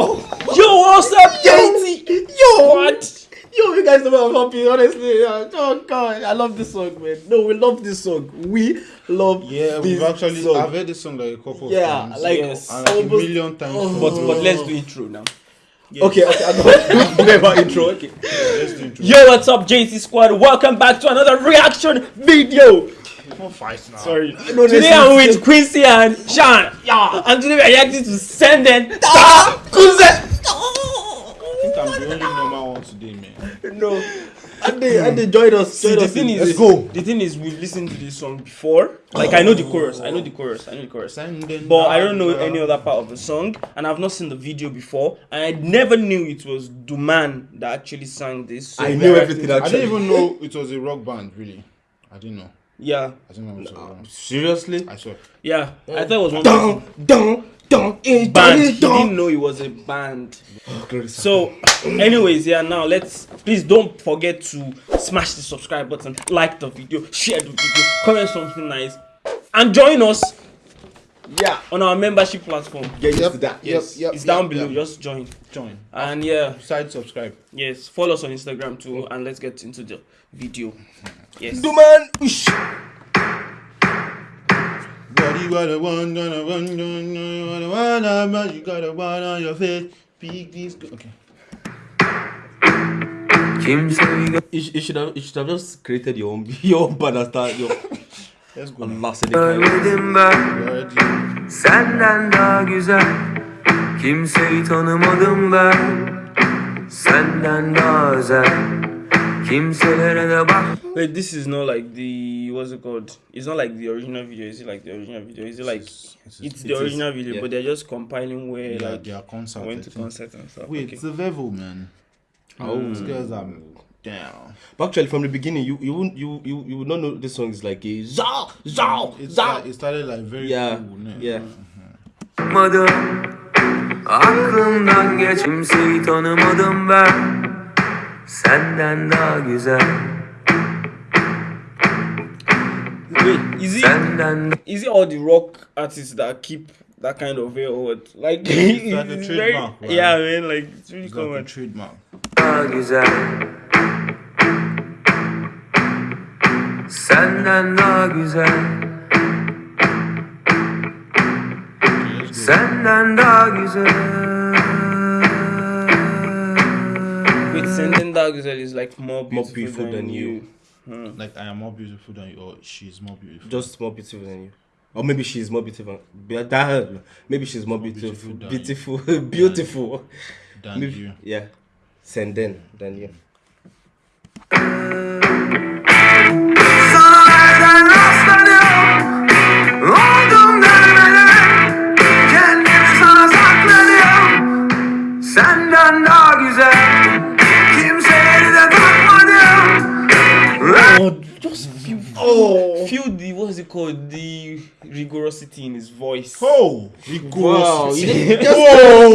Yo, Yo, what's up, JT? yo, What? yo, you guys know I'm happy. Honestly, oh god, I love this song, man. No, we love this song. We love Yeah, this we've actually song. I've heard this song like a couple of yeah, times. like Yes. and like a almost. million times. Oh. But but let's do intro now. Okay, okay, I know. Forget about intro. Okay. Let's do intro. Yo, what's up, JT Squad? Welcome back to another reaction video. Don't fight now. Sorry. No, today I'm with. Quincy and Sean. Yeah. And today we're reacting to Senden. Ah, Kuze. I think I'm the only normal one today, man. No, and they and they joined us. See, Joined the us thing in- is, let's go. the thing is, we've listened to this song before. Like I know the chorus, I know the chorus, I know the chorus. Sending But I don't know any other part of the song, and I've not seen the video before, and I never knew it was Duman that actually sang this. So I knew everything to- I didn't even know it was a rock band, really. I didn't know. Yeah, I didn't know it was a. Seriously? I saw. yeah. I thought it was one Dun dun dun. eh, band. dun, He dun. didn't know it was a band. So So, anyways, yeah. Now let's please don't forget to smash the subscribe button, like the video, share the video, comment something nice, and join us yeah, on our membership platform. get used Yep, to that. yep, yep. it's down below. yep. Just join. Join. And yeah, Side subscribe. yes, follow us on Instagram too, and let's get into the video. Yes. Duman. Ush. What you gotta one, gonna run, gonna one, one, one, you got a one on your face. Big this. Okay. Kimseyi You, sh- you should have you should have just created your own your own band and start your Let's go. Allah seni kahretsin. görmedim ben Ready. Senden daha güzel Kimseyi tanımadım ben Senden daha özel Kimselere de bak Wait, this is not like the what's it called? It's not like the original video. Is it like the original video? Is it like It's- it's it's- the it is, original video, yeah. but they're just compiling where Yeah, like their concert. went to think. concert and stuff. Wait, okay. it's the Vevo, man. Oh. These girls are down. But actually, from the beginning, you you wouldn't you you you would not know this song is like a zao zao It's zao. like, it started like very Yeah, cool, ne? yeah. Tanımadım Aklımdan geç Kimseyi tanımadım ben Senden daha güzel Wait, is it Senden is it all the rock artists that keep that kind of hair or what? Like, It's like a it's trademark, right? Yeah, man, like it's really It's like a common. trademark. daha güzel Senden daha güzel. Senden daha güzel Senden Daha Güzel is like more beautiful, More beautiful than, than you. you. Hmm. Like I am more beautiful than you, or she's more beautiful. Just more beautiful than you. Or maybe she's more beautiful. Be- that- Maybe she's more More beautiful. beautiful than Beautiful. Beautiful. than Maybe- you. Yeah. Senden than you. Rigorosity in his voice. Oh, Wow. you Whoa.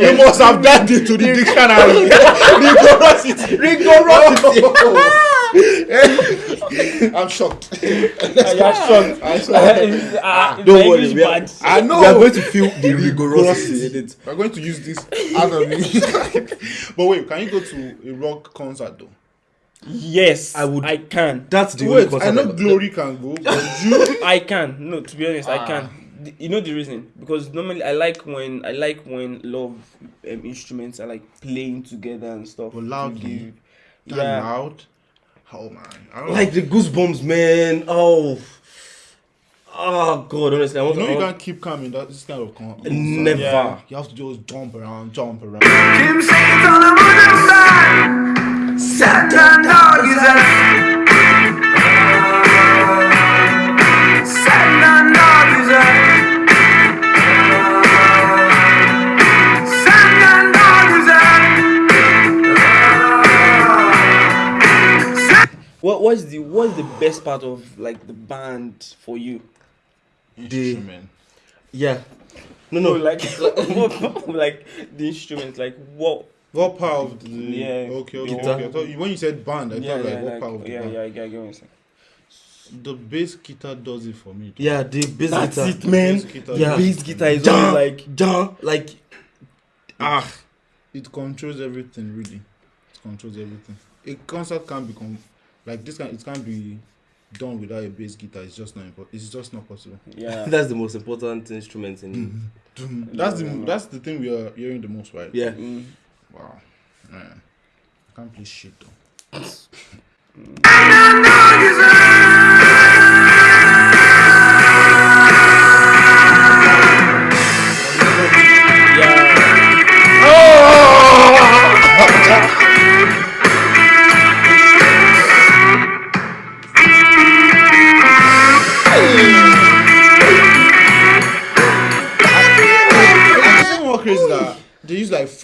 you must have done it to the dictionary. Rigorosity. Rigorosity. Ah! I'm shocked. yeah, ah! shocked. I'm shocked. uh, Don't worry, English we are- I know. We are going to feel the rigorosity in it. We're going to use this out of me. but wait, can you go to a rock concert though? Yes, I would- I can. That's the only Wait, concert I know ever- Glory can go, but you. I can. No, to be honest, I Ah. can. You know the reason? Because normally I like when I like when love um, instruments are like playing together and stuff. But to loudly? Yeah. loud. Oh man. I don't Like the goosebumps, man. Oh. Oh God, honestly, I want You know to. you can't keep coming. in that this kind of con- Never. Yeah. You have to just jump around, jump around. Best part of like the band for you? Instrument. Yeah. No, No, no. like what, like the instruments, like what? What part of the? Yeah. Okay, okay. Guitar. okay. I thought when you said band, I Yeah, thought yeah, like what like, part of the yeah, band? yeah, I get what you're saying. The bass guitar does it for me. Yeah, the bass That's guitar. it, man. Bass guitar Yeah. Bass guitar is always Jam, like jam, like ah. it controls everything really it controls everything a concert can't be com- like this can it can't be done without a bass guitar. It's just not impo- it's just not possible. Yeah. that's the most important instrument in. that's the that's the thing we are hearing the most right? Yeah. Mm. wow. Man. I can't play shit though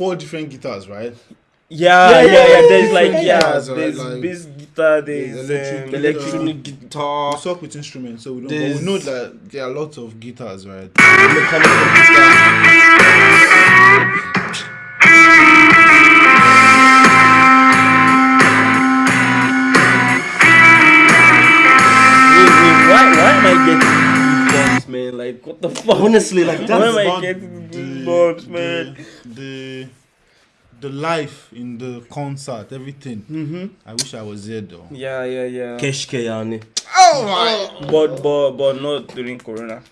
four different guitars right Yeah, Yeah, yeah, yeah, yeah. yeah, There's like yeah, yeah, yeah, there's like- bass guitar, there's electric um, guitar. electronic guitar. we talk with instruments so we don't but we know that there are lots of guitars right Mechanical guitar. Wait, wait, why, why am I getting goosebumps, man? Like, what the fuck? Honestly, like Why am I getting the- goosebumps, man? The, the the life in the concert everything Mm-hmm. i wish i was there though Yeah, yeah, yeah. Keshke yani. But, but, but not during Corona.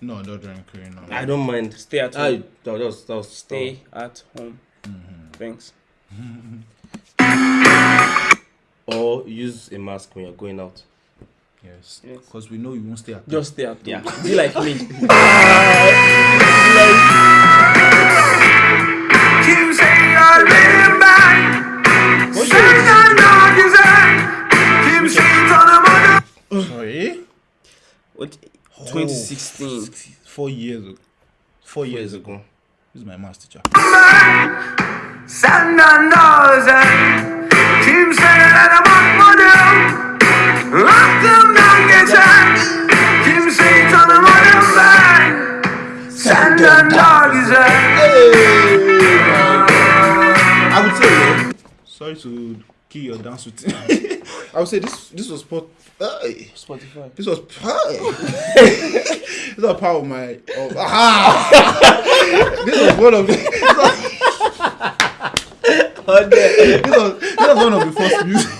no not during corona I don't mind. Stay at home. I that was that was Stay at home. Thanks. Or use a mask when you're going out. yes Yes. because we know you won't stay at Just stay at home. Yeah. Be like me. 2016. four years ago. Four years Years ago. Ago. this is my math teacher Senden özel Kimselere bakmadım Aklımdan geçen Kimseyi tanımadım ben Senden daha güzel i would say sorry to kill your dance routine i would say this this was hey, Spotify. this was this was part of my of, ah! this was one of this was, this was this was one of the first music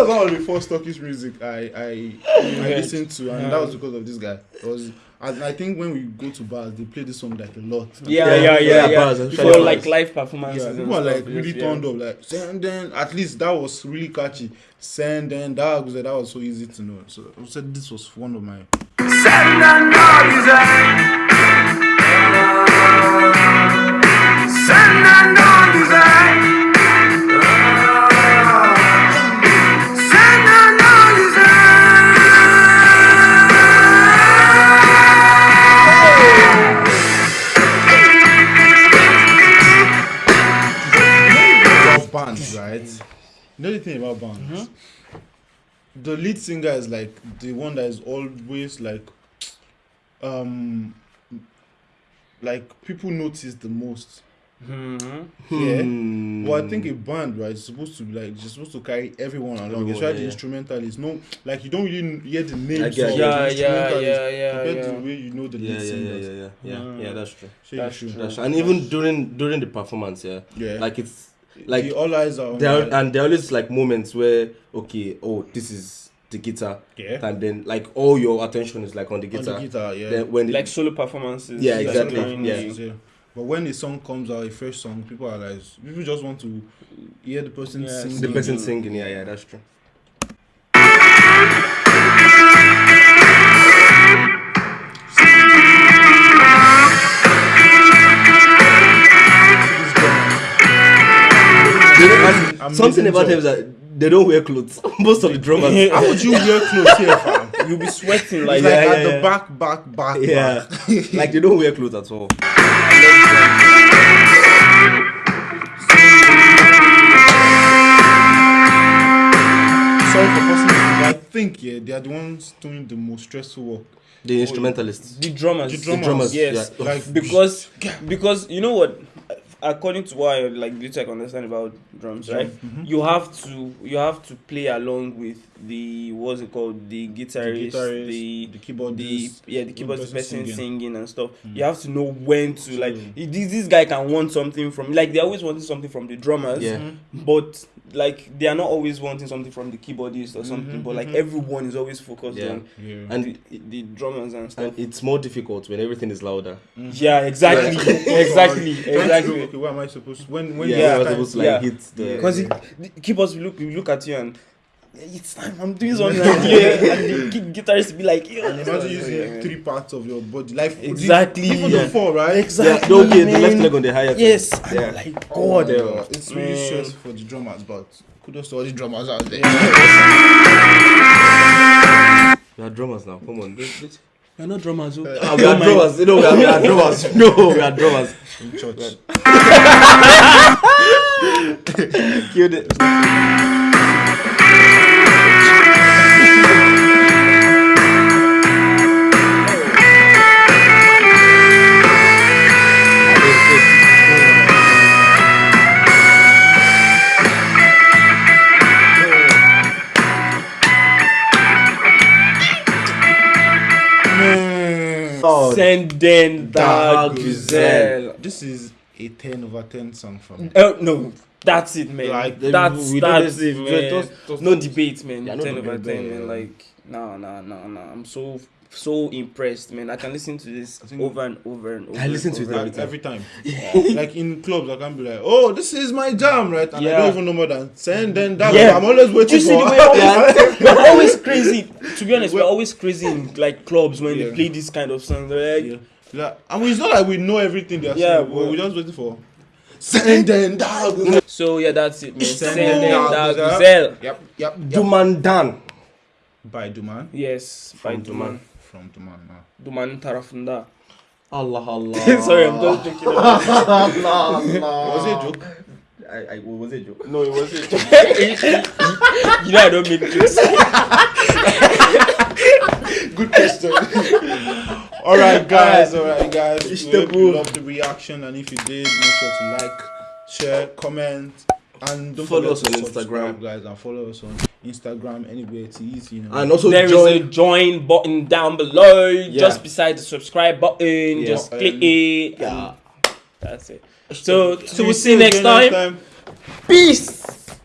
was one of the first Turkish music I I, I listened to and that was because of this guy it was and I think when we go to bars they play this song like a lot Yeah, Yeah, yeah, yeah, yeah, yeah. bars, For especially like live performances. Yeah, and people are like really yes, turned yeah. up. Like Senden at least that was really catchy. Senden that was that was so easy to know. So I said this was one of my. Senden daha bands, right? You know the thing about bands. The lead singer is like the one that is always like, um, like people notice the most. Mhm. Yeah. Hmm. Well, I think a band, right, is supposed to be like you're supposed to carry everyone along, Everyone, especially yeah, the yeah. instrumentalists. No, like you don't really hear the names. I of get the it. Yeah, yeah, yeah, yeah, compared to the way you know the Yeah, lead yeah, yeah, singers. yeah, yeah, yeah, Mm. yeah. That's true. So That's you should- true. That's true. And even during during the performance, yeah, Yeah. like it's like the all eyes are on there are, the- and there are always like moments where okay, oh, this is the guitar, Yeah. and then like all your attention is like on the on guitar. the guitar, yeah. Then when Like it, solo performances. Yeah, exactly, during yeah. the- Yeah. But when a song comes out, a fresh song, people are like, people just want to hear the person Yeah, sing. the person singing, yeah, yeah, that's true. Don't- and Amazing something about them is that they don't wear clothes. Most of the drummers. How would you wear clothes here, fam? You'll be sweating Like, like, Yeah, at yeah, the back, back, back, yeah, back. like they don't wear clothes at all. Sorry for passing I think yeah, they are the ones doing the most stressful work. The instrumentalists. the drummers. The drummers, Yes. yeah. Like because because you know what according to what I like little I can understand about drums, right? Mm-hmm. You have to you have to play along with the what's it called the guitarist, guitarist, the the keyboard, the yeah the one keyboard person person singing. singing. and stuff. Mm. You have to know when to like this this guy can want something from like they're always wanting something from the drummers, Yeah. Mm-hmm. but like they are not always wanting something from the keyboardist or something. Mm-hmm, but like mm-hmm. everyone is always focused Yeah. on Yeah. And the, the drummers and stuff. and it's more difficult when everything is louder. Mm-hmm. yeah, exactly, exactly, Trying to know, exactly. Okay, what am I supposed? When when yeah, yeah, you're time- supposed to like yeah. hit the. Because the keyboards will look look at you and it's time I'm doing something. and yeah, and the guitarist be like, yeah. And imagine using three parts of your body, like Exactly, even yeah. the four, right? yeah, Exactly. okay, the left leg on the higher. Yes. Yeah. I'm like Oh, God. yeah. it's really Man. stressful for the drummers, but kudos to all the drummers out there. We are drummers now. Come on. Let's- let's- You're not drummers. oh. Ah, we are drummers. No, we are, we are drummers. No, we are drummers. In church. Killed it. Senden Dag Güzel. This is a 10 over 10 song from me. Oh no, that's it, man. Like, that's don't that's it, man. just- just- no debate, man. Yeah, no ten over ten, man. Like, no, no, no, no. I'm so so impressed, man. I can listen to this over and over and over. I listen to it over. Like, every time. Yeah. like in clubs, I can be like, oh, this is my jam, right? And I don't even know more than Senden that. Yeah. I'm always Do waiting you see the for. way always, we're always crazy? To be honest, we're always crazy in like clubs when Yeah. they play this kind of song. They're like, Yeah. Like, I mean, it's not like we know everything they're Yeah, saying, but but- we're just waiting for. Send them down. So yeah, that's it, man. Send Send them them Dag Dag Güzel. Güzel. Yep, yep, yep. Dumandan. By Duman. Yes, by From Duman. From Duman now. Duman tarafında. Allah Allah. Sorry, I'm just joking. Was it a joke? I, I, was it a joke? No, it wasn't. you know I don't make jokes. Good question. all right, guys. All right, guys. It's We the hope you move. loved the reaction, and if you did, make sure to like, share, comment, and don't Follow us on subscribe, Instagram. guys, and follow us on Instagram anywhere it's easy. You know. And also There is join. a join button down below, just beside the subscribe button. Just Button. click um, it. Yeah. That's it. So, so we'll see you next again time. Peace.